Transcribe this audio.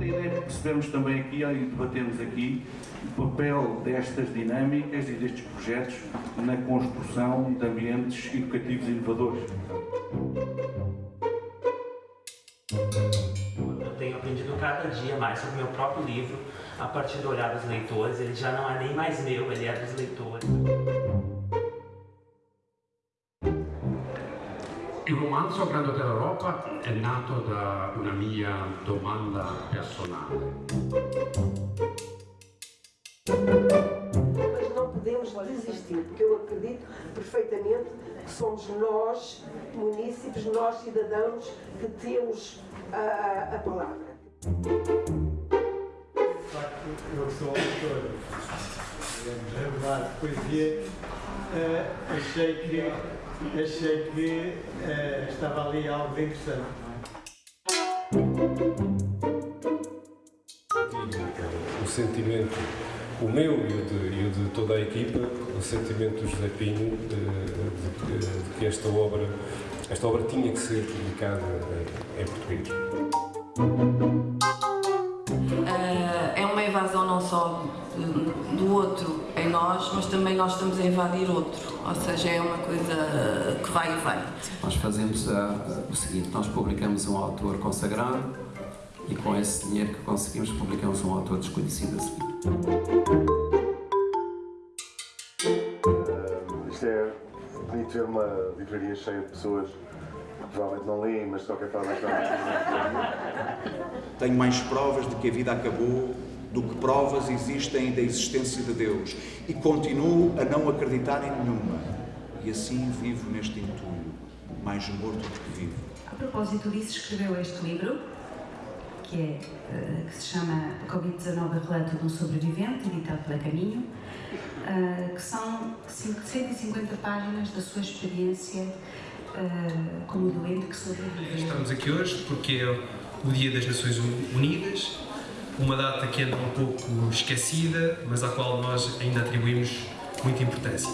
é percebermos também aqui e debatemos aqui o papel destas dinâmicas e destes projetos na construção de ambientes educativos inovadores. Eu tenho aprendido cada dia mais sobre o meu próprio livro, a partir do olhar dos leitores. Ele já não é nem mais meu, ele é dos leitores. Il romanzo Grande Hotel Europa è nato da una mia domanda personale. Mas não podemos desistir, porque eu acredito perfeitamente que somos nós, munícipes, nós cidadãos, que temos a, a palavra. De facto, eu sou autor, digamos, regular de poesia, eh, achei que, achei que eh, estava ali algo de interessante. o sentimento, o meu e o de, e o de toda a equipa, o sentimento do José Pinho eh, de, que- de que esta obra, esta obra tinha que ser publicada em, em português. Invasão não só do outro em nós, mas também nós estamos a invadir outro. Ou seja, é uma coisa que vai e vem. Nós fazemos o seguinte, nós publicamos um autor consagrado e com esse dinheiro que conseguimos publicamos um autor desconhecido a seguir. Isto é bonito ver uma livraria cheia de pessoas que provavelmente não leem, mas de qualquer forma estão Tenho mais provas de que a vida acabou do que provas existem da existência de Deus e continuo a não acreditar em nenhuma. E assim vivo neste entulho, mais morto do que vivo. A propósito disso, escreveu este livro, que, é, eh, que se chama Covid-19 Relato de um Sobrevivente, editado pela Caminho, eh, que são 150 páginas da sua experiência eh, como doente que sobreviveu. Estamos aqui hoje porque é o Dia das Nações Unidas, uma data que anda um pouco esquecida, mas à qual nós ainda atribuímos muita importância.